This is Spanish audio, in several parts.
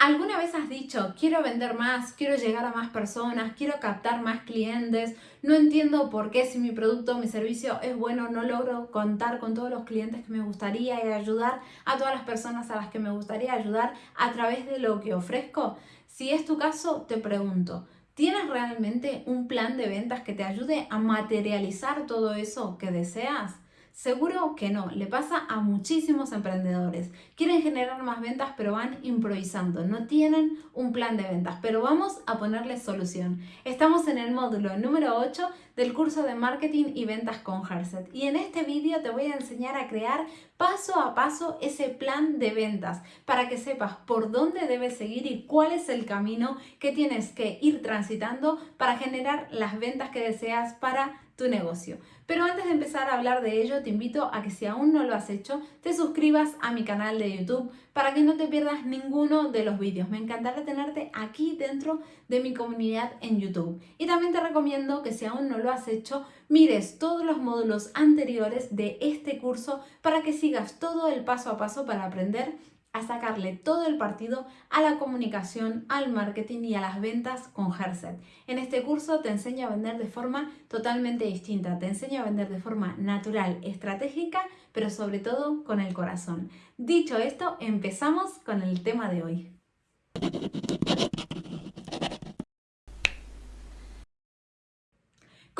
¿Alguna vez has dicho, quiero vender más, quiero llegar a más personas, quiero captar más clientes, no entiendo por qué si mi producto o mi servicio es bueno no logro contar con todos los clientes que me gustaría y ayudar a todas las personas a las que me gustaría ayudar a través de lo que ofrezco? Si es tu caso, te pregunto, ¿tienes realmente un plan de ventas que te ayude a materializar todo eso que deseas? Seguro que no, le pasa a muchísimos emprendedores. Quieren generar más ventas pero van improvisando, no tienen un plan de ventas, pero vamos a ponerle solución. Estamos en el módulo número 8 del curso de marketing y ventas con Herset y en este vídeo te voy a enseñar a crear paso a paso ese plan de ventas para que sepas por dónde debes seguir y cuál es el camino que tienes que ir transitando para generar las ventas que deseas para tu negocio. Pero antes de empezar a hablar de ello, te invito a que si aún no lo has hecho, te suscribas a mi canal de YouTube para que no te pierdas ninguno de los vídeos. Me encantará tenerte aquí dentro de mi comunidad en YouTube. Y también te recomiendo que si aún no lo has hecho, mires todos los módulos anteriores de este curso para que sigas todo el paso a paso para aprender a sacarle todo el partido a la comunicación, al marketing y a las ventas con Herset. En este curso te enseño a vender de forma totalmente distinta, te enseño a vender de forma natural, estratégica, pero sobre todo con el corazón. Dicho esto, empezamos con el tema de hoy.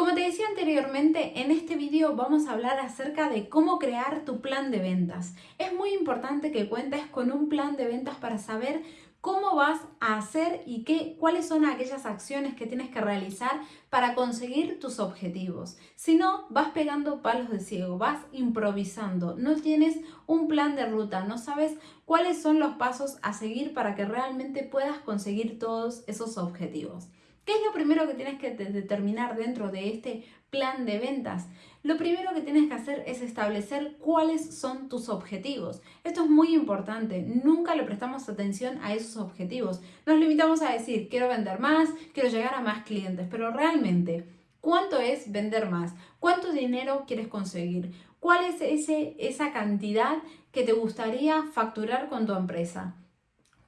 Como te decía anteriormente, en este vídeo vamos a hablar acerca de cómo crear tu plan de ventas. Es muy importante que cuentes con un plan de ventas para saber cómo vas a hacer y qué, cuáles son aquellas acciones que tienes que realizar para conseguir tus objetivos. Si no, vas pegando palos de ciego, vas improvisando, no tienes un plan de ruta, no sabes cuáles son los pasos a seguir para que realmente puedas conseguir todos esos objetivos. ¿Qué es lo primero que tienes que determinar dentro de este plan de ventas? Lo primero que tienes que hacer es establecer cuáles son tus objetivos. Esto es muy importante, nunca le prestamos atención a esos objetivos. Nos limitamos a decir, quiero vender más, quiero llegar a más clientes, pero realmente, ¿cuánto es vender más? ¿Cuánto dinero quieres conseguir? ¿Cuál es ese, esa cantidad que te gustaría facturar con tu empresa?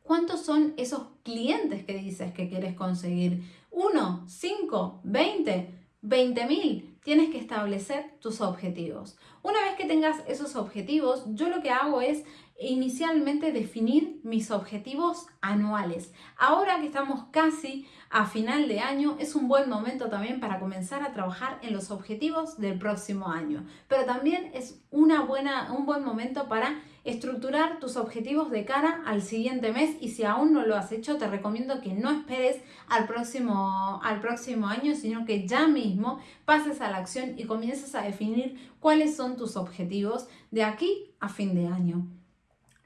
¿Cuántos son esos clientes que dices que quieres conseguir? ¿Uno? ¿Cinco? ¿Veinte? ¿Veinte mil? Tienes que establecer tus objetivos. Una vez que tengas esos objetivos, yo lo que hago es inicialmente definir mis objetivos anuales. Ahora que estamos casi a final de año, es un buen momento también para comenzar a trabajar en los objetivos del próximo año. Pero también es una buena, un buen momento para estructurar tus objetivos de cara al siguiente mes y si aún no lo has hecho te recomiendo que no esperes al próximo, al próximo año sino que ya mismo pases a la acción y comiences a definir cuáles son tus objetivos de aquí a fin de año.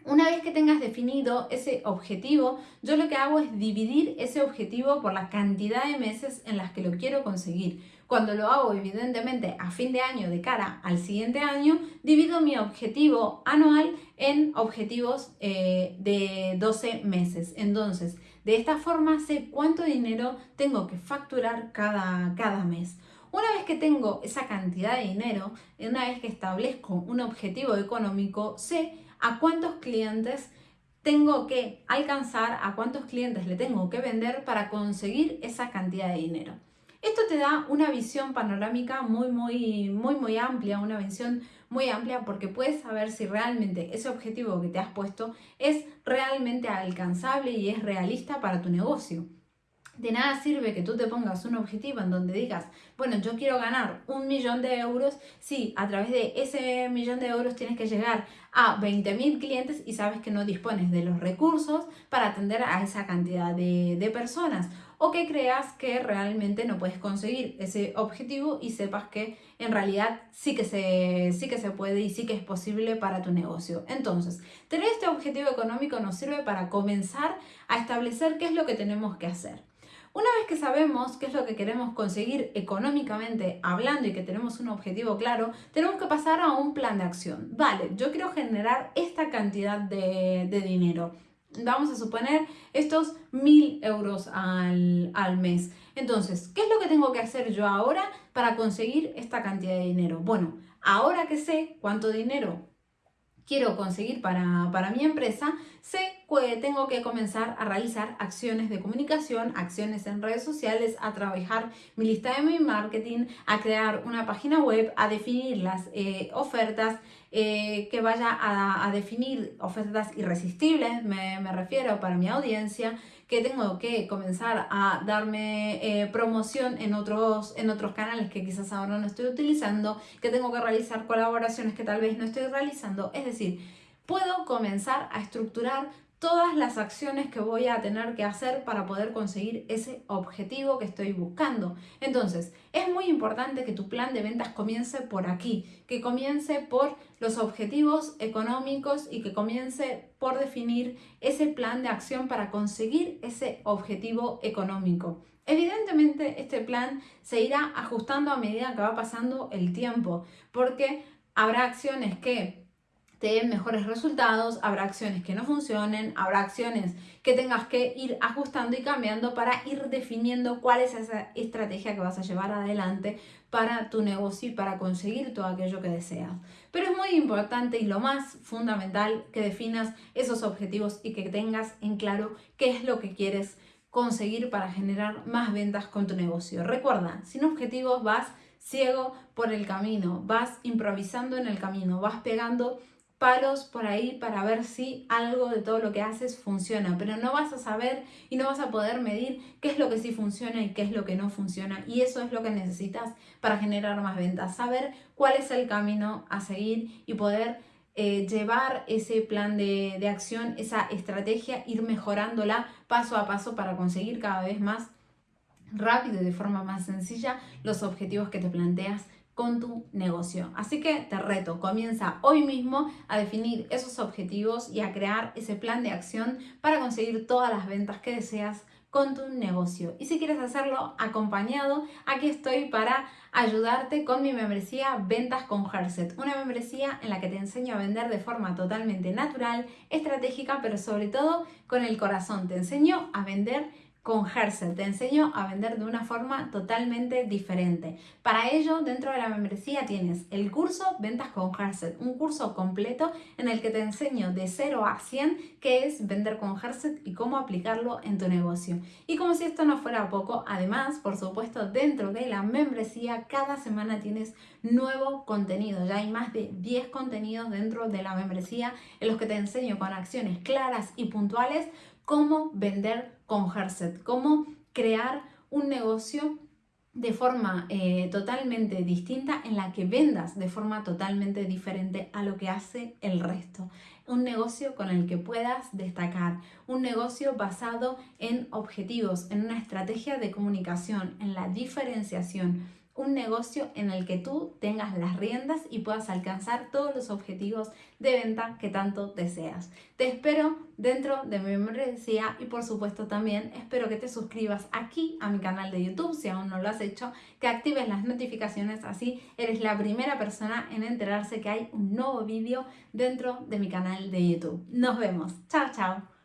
Una vez que tengas definido ese objetivo, yo lo que hago es dividir ese objetivo por la cantidad de meses en las que lo quiero conseguir. Cuando lo hago evidentemente a fin de año de cara al siguiente año, divido mi objetivo anual en objetivos eh, de 12 meses. Entonces, de esta forma sé cuánto dinero tengo que facturar cada, cada mes. Una vez que tengo esa cantidad de dinero, una vez que establezco un objetivo económico, sé a cuántos clientes tengo que alcanzar, a cuántos clientes le tengo que vender para conseguir esa cantidad de dinero. Esto te da una visión panorámica muy, muy, muy, muy amplia, una visión muy amplia porque puedes saber si realmente ese objetivo que te has puesto es realmente alcanzable y es realista para tu negocio. De nada sirve que tú te pongas un objetivo en donde digas, bueno, yo quiero ganar un millón de euros si a través de ese millón de euros tienes que llegar a 20.000 clientes y sabes que no dispones de los recursos para atender a esa cantidad de, de personas o que creas que realmente no puedes conseguir ese objetivo y sepas que en realidad sí que se, sí que se puede y sí que es posible para tu negocio. Entonces, tener este objetivo económico nos sirve para comenzar a establecer qué es lo que tenemos que hacer. Una vez que sabemos qué es lo que queremos conseguir económicamente hablando y que tenemos un objetivo claro, tenemos que pasar a un plan de acción. Vale, yo quiero generar esta cantidad de, dinero. Vamos a suponer estos mil euros al, al mes. Entonces, ¿qué es lo que tengo que hacer yo ahora para conseguir esta cantidad de dinero? Bueno, ahora que sé cuánto dinero quiero conseguir para, para mi empresa, sé tengo que comenzar a realizar acciones de comunicación, acciones en redes sociales, a trabajar mi lista de mi marketing, a crear una página web, a definir las eh, ofertas, eh, que vaya a, definir ofertas irresistibles, me, refiero para mi audiencia, que tengo que comenzar a darme eh, promoción en otros, en otros canales que quizás ahora no estoy utilizando, que tengo que realizar colaboraciones que tal vez no estoy realizando, es decir, puedo comenzar a estructurar todas las acciones que voy a tener que hacer para poder conseguir ese objetivo que estoy buscando. Entonces, es muy importante que tu plan de ventas comience por aquí, que comience por los objetivos económicos y que comience por definir ese plan de acción para conseguir ese objetivo económico. Evidentemente, este plan se irá ajustando a medida que va pasando el tiempo, porque habrá acciones que te den mejores resultados, habrá acciones que no funcionen, habrá acciones que tengas que ir ajustando y cambiando para ir definiendo cuál es esa estrategia que vas a llevar adelante para tu negocio y para conseguir todo aquello que deseas. Pero es muy importante y lo más fundamental que definas esos objetivos y que tengas en claro qué es lo que quieres conseguir para generar más ventas con tu negocio. Recuerda, sin objetivos vas ciego por el camino, vas improvisando en el camino, vas pegando palos por ahí para ver si algo de todo lo que haces funciona, pero no vas a saber y no vas a poder medir qué es lo que sí funciona y qué es lo que no funciona. Y eso es lo que necesitas para generar más ventas, saber cuál es el camino a seguir y poder eh, llevar ese plan de, de acción, esa estrategia, ir mejorándola paso a paso para conseguir cada vez más rápido y de forma más sencilla los objetivos que te planteas con tu negocio. Así que te reto, comienza hoy mismo a definir esos objetivos y a crear ese plan de acción para conseguir todas las ventas que deseas con tu negocio. Y si quieres hacerlo acompañado, aquí estoy para ayudarte con mi membresía Ventas con Herset, una membresía en la que te enseño a vender de forma totalmente natural, estratégica, pero sobre todo con el corazón. Te enseño a vender con Herset. Te enseño a vender de una forma totalmente diferente. Para ello, dentro de la membresía tienes el curso Ventas con Herset, un curso completo en el que te enseño de 0 a 100 qué es vender con Herset y cómo aplicarlo en tu negocio. Y como si esto no fuera poco, además, por supuesto, dentro de la membresía cada semana tienes nuevo contenido. Ya hay más de 10 contenidos dentro de la membresía en los que te enseño con acciones claras y puntuales cómo vender con Herset, cómo crear un negocio de forma eh, totalmente distinta en la que vendas de forma totalmente diferente a lo que hace el resto. Un negocio con el que puedas destacar, un negocio basado en objetivos, en una estrategia de comunicación, en la diferenciación, un negocio en el que tú tengas las riendas y puedas alcanzar todos los objetivos de venta que tanto deseas. Te espero dentro de mi membresía y por supuesto también espero que te suscribas aquí a mi canal de YouTube si aún no lo has hecho, que actives las notificaciones así eres la primera persona en enterarse que hay un nuevo vídeo dentro de mi canal de YouTube. Nos vemos. Chao, chao.